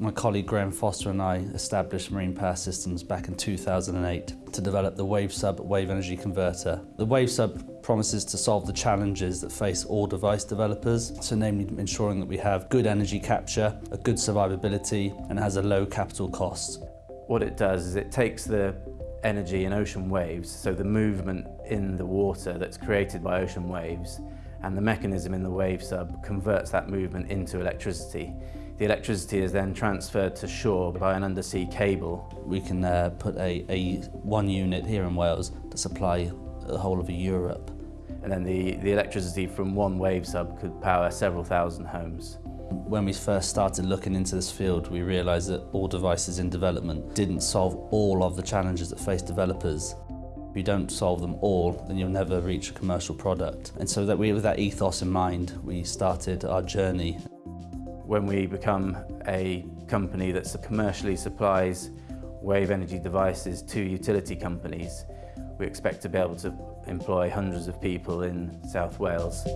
My colleague Graham Foster and I established Marine Power Systems back in 2008 to develop the WaveSub wave energy converter. The WaveSub promises to solve the challenges that face all device developers, so namely ensuring that we have good energy capture, a good survivability and has a low capital cost. What it does is it takes the energy in ocean waves, so the movement in the water that's created by ocean waves, and the mechanism in the WaveSub converts that movement into electricity. The electricity is then transferred to shore by an undersea cable. We can uh, put a, a one unit here in Wales to supply the whole of Europe. And then the, the electricity from one WaveSub could power several thousand homes. When we first started looking into this field, we realised that all devices in development didn't solve all of the challenges that face developers. If you don't solve them all, then you'll never reach a commercial product. And so that we, with that ethos in mind, we started our journey. when we become a company that commercially supplies wave energy devices to utility companies, we expect to be able to employ hundreds of people in South Wales.